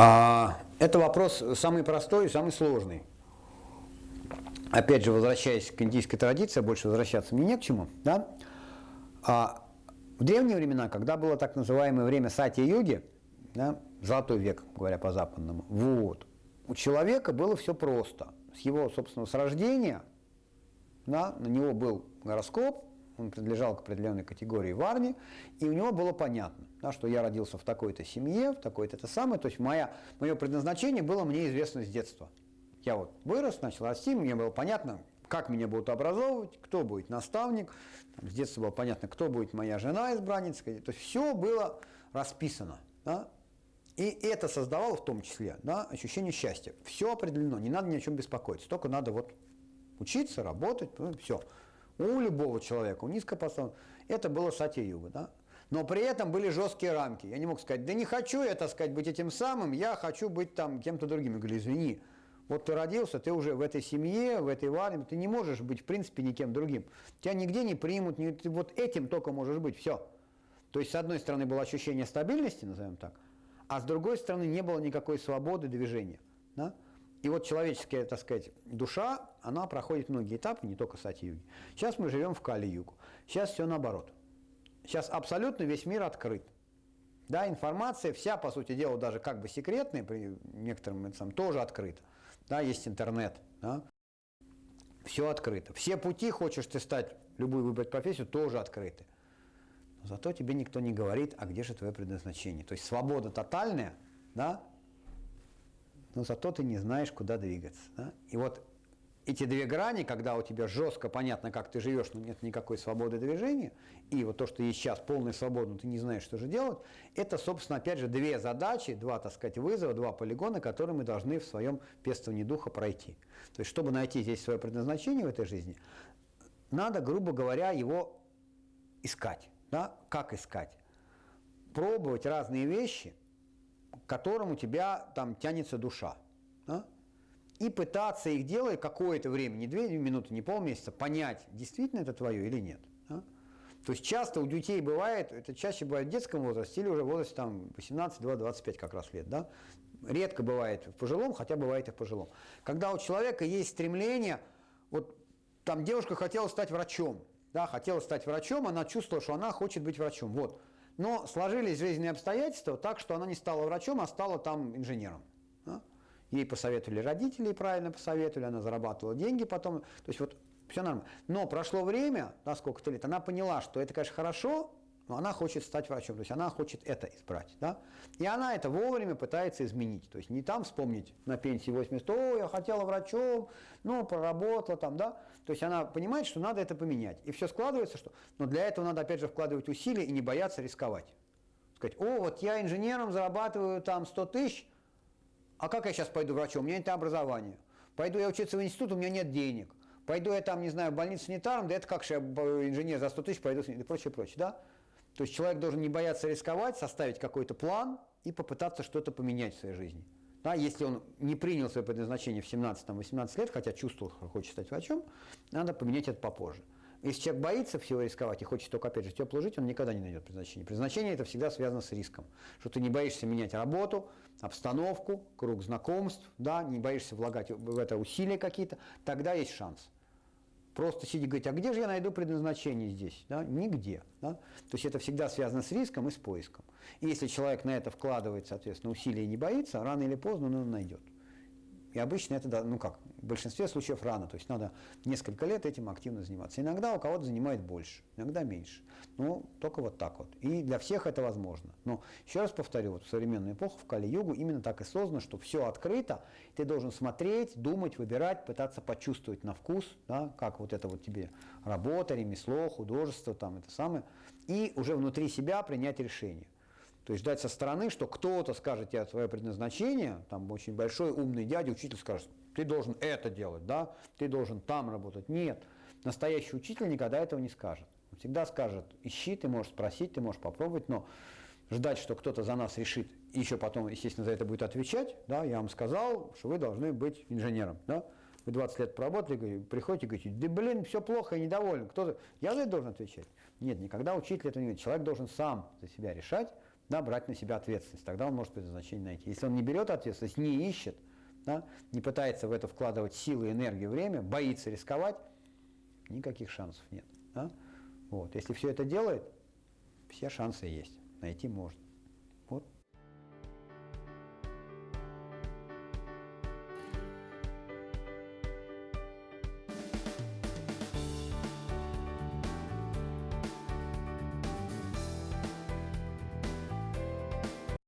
А, это вопрос самый простой и самый сложный. Опять же, возвращаясь к индийской традиции, больше возвращаться мне не к чему. Да? А, в древние времена, когда было так называемое время сати-йоги, да, золотой век, говоря по-западному, вот, у человека было все просто. С его, собственно, с рождения да, на него был гороскоп, он принадлежал к определенной категории варни, и у него было понятно, да, что я родился в такой-то семье, в такой-то это самое, то есть моя, мое предназначение было мне известно с детства. Я вот вырос, начал расти, мне было понятно, как меня будут образовывать, кто будет наставник, там, с детства было понятно, кто будет моя жена избранница, то есть все было расписано. Да? И это создавало в том числе да, ощущение счастья. Все определено, не надо ни о чем беспокоиться, только надо вот учиться, работать, ну, все. У любого человека, у низкопоставленного, это было сатья-юга. Да? Но при этом были жесткие рамки. Я не мог сказать, да не хочу я, так сказать, быть этим самым, я хочу быть там кем-то другим. Я говорю, извини, вот ты родился, ты уже в этой семье, в этой армии, ты не можешь быть, в принципе, никем другим. Тебя нигде не примут, не, ты вот этим только можешь быть, все. То есть, с одной стороны, было ощущение стабильности, назовем так, а с другой стороны не было никакой свободы движения. Да? И вот человеческая, так сказать, душа, она проходит многие этапы, не только сати-юги. Сейчас мы живем в Кали-югу. Сейчас все наоборот. Сейчас абсолютно весь мир открыт. Да, информация вся, по сути дела, даже как бы секретная, при некоторым это тоже открыта. Да, есть интернет. Да. Все открыто. Все пути, хочешь ты стать, любую выбрать профессию, тоже открыты. Зато тебе никто не говорит, а где же твое предназначение. То есть свобода тотальная, да, но зато ты не знаешь, куда двигаться. Да? И вот эти две грани, когда у тебя жестко понятно, как ты живешь, но нет никакой свободы движения, и вот то, что есть сейчас, полная свобода, но ты не знаешь, что же делать, это, собственно, опять же, две задачи, два, так сказать, вызова, два полигона, которые мы должны в своем пестовании духа пройти. То есть, чтобы найти здесь свое предназначение в этой жизни, надо, грубо говоря, его искать. Да? Как искать? Пробовать разные вещи, которым у тебя там тянется душа. Да? И пытаться их делать какое-то время, не две минуты, не полмесяца, понять, действительно это твое или нет. Да? То есть часто у детей бывает, это чаще бывает в детском возрасте или уже в возрасте там 18, 20, 25 как раз лет. Да? Редко бывает в пожилом, хотя бывает и в пожилом. Когда у человека есть стремление, вот там девушка хотела стать врачом, да, хотела стать врачом, она чувствовала, что она хочет быть врачом. Вот. Но сложились жизненные обстоятельства так, что она не стала врачом, а стала там инженером. Ей посоветовали родители, правильно посоветовали, она зарабатывала деньги потом. То есть вот все нормально. Но прошло время, да, сколько-то лет, она поняла, что это, конечно, хорошо, но она хочет стать врачом, то есть она хочет это избрать. Да? И она это вовремя пытается изменить. То есть не там вспомнить на пенсии 80, о, я хотела врачом, ну, проработала там, да. То есть она понимает, что надо это поменять. И все складывается, что... Но для этого надо, опять же, вкладывать усилия и не бояться рисковать. Сказать, о, вот я инженером зарабатываю там 100 тысяч, а как я сейчас пойду врачом? У меня нет образования. Пойду я учиться в институт, у меня нет денег. Пойду я там, не знаю, в больницу санитаром, да это как же я инженер за 100 тысяч пойду, и прочее, прочее, да? То есть человек должен не бояться рисковать, составить какой-то план и попытаться что-то поменять в своей жизни. Да, если он не принял свое предназначение в 17-18 лет, хотя чувствовал, что хочет стать врачом, надо поменять это попозже. Если человек боится всего рисковать и хочет только, опять же, тепло жить, он никогда не найдет предназначение. Предназначение это всегда связано с риском. Что ты не боишься менять работу, обстановку, круг знакомств, да, не боишься влагать в это усилия какие-то, тогда есть шанс просто сидя и говорить, а где же я найду предназначение здесь? Да? Нигде. Да? То есть это всегда связано с риском и с поиском. И если человек на это вкладывает, соответственно, усилия и не боится, рано или поздно он его найдет. И обычно это, ну как, в большинстве случаев рано, то есть надо несколько лет этим активно заниматься. Иногда у кого-то занимает больше, иногда меньше. Ну, только вот так вот. И для всех это возможно. Но еще раз повторю, вот в современную эпоху, в Кали-Югу, именно так и создано, что все открыто, ты должен смотреть, думать, выбирать, пытаться почувствовать на вкус, да, как вот это вот тебе работа, ремесло, художество, там это самое, и уже внутри себя принять решение. То есть ждать со стороны, что кто-то скажет тебе свое предназначение, там очень большой умный дядя, учитель скажет, ты должен это делать, да, ты должен там работать. Нет, настоящий учитель никогда этого не скажет. Он всегда скажет, ищи, ты можешь спросить, ты можешь попробовать, но ждать, что кто-то за нас решит, и еще потом, естественно, за это будет отвечать, да, я вам сказал, что вы должны быть инженером, да, вы 20 лет проработали, приходите и говорите, да блин, все плохо, я недоволен, кто-то, я за это должен отвечать. Нет, никогда учитель этого не говорит, человек должен сам за себя решать, да, брать на себя ответственность. Тогда он может предназначение найти. Если он не берет ответственность, не ищет, да, не пытается в это вкладывать силы, энергию, время, боится рисковать, никаких шансов нет. Да? Вот. Если все это делает, все шансы есть, найти можно.